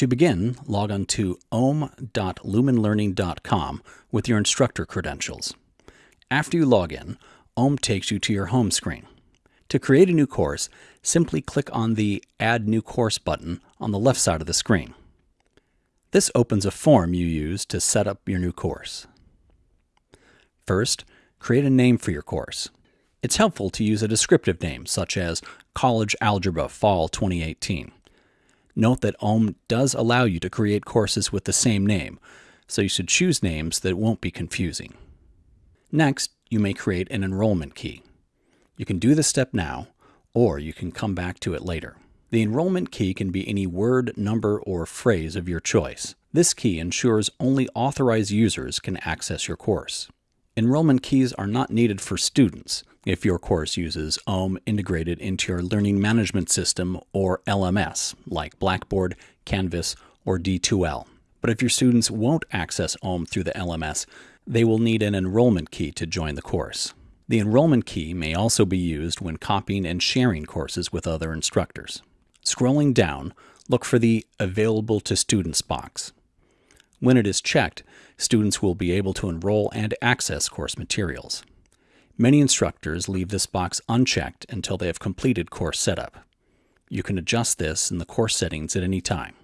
To begin, log on to ohm.lumenlearning.com with your instructor credentials. After you log in, OHM takes you to your home screen. To create a new course, simply click on the Add New Course button on the left side of the screen. This opens a form you use to set up your new course. First, create a name for your course. It's helpful to use a descriptive name such as College Algebra Fall 2018. Note that OHM does allow you to create courses with the same name, so you should choose names that won't be confusing. Next, you may create an enrollment key. You can do this step now, or you can come back to it later. The enrollment key can be any word, number, or phrase of your choice. This key ensures only authorized users can access your course. Enrollment keys are not needed for students if your course uses OHM integrated into your learning management system or LMS, like Blackboard, Canvas, or D2L. But if your students won't access OHM through the LMS, they will need an enrollment key to join the course. The enrollment key may also be used when copying and sharing courses with other instructors. Scrolling down, look for the Available to Students box. When it is checked, students will be able to enroll and access course materials. Many instructors leave this box unchecked until they have completed course setup. You can adjust this in the course settings at any time.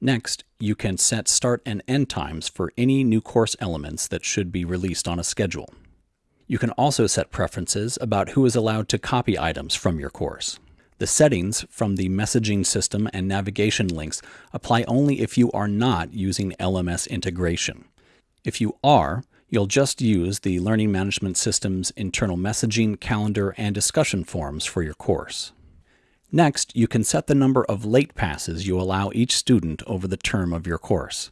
Next, you can set start and end times for any new course elements that should be released on a schedule. You can also set preferences about who is allowed to copy items from your course. The settings from the messaging system and navigation links apply only if you are not using LMS integration. If you are, you'll just use the Learning Management System's internal messaging, calendar, and discussion forums for your course. Next, you can set the number of late passes you allow each student over the term of your course.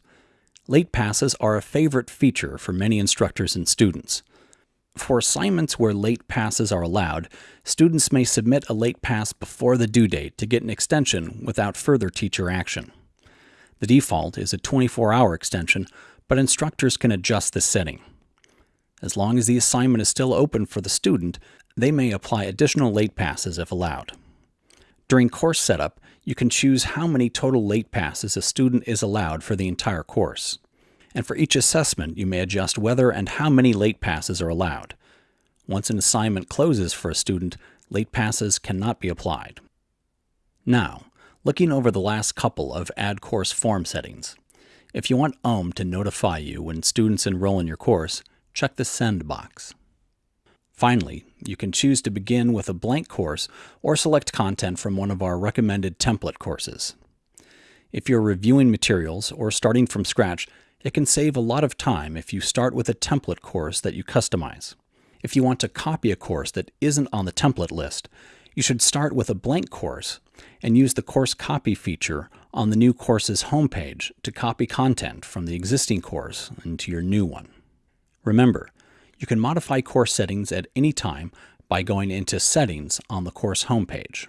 Late passes are a favorite feature for many instructors and students. For assignments where late passes are allowed, students may submit a late pass before the due date to get an extension without further teacher action. The default is a 24-hour extension, but instructors can adjust this setting. As long as the assignment is still open for the student, they may apply additional late passes if allowed. During course setup, you can choose how many total late passes a student is allowed for the entire course. And for each assessment, you may adjust whether and how many late passes are allowed. Once an assignment closes for a student, late passes cannot be applied. Now, looking over the last couple of Add Course form settings. If you want OHM to notify you when students enroll in your course, check the Send box. Finally, you can choose to begin with a blank course or select content from one of our recommended template courses. If you're reviewing materials or starting from scratch, it can save a lot of time if you start with a template course that you customize. If you want to copy a course that isn't on the template list, you should start with a blank course and use the Course Copy feature on the new course's homepage to copy content from the existing course into your new one. Remember, you can modify course settings at any time by going into Settings on the course homepage.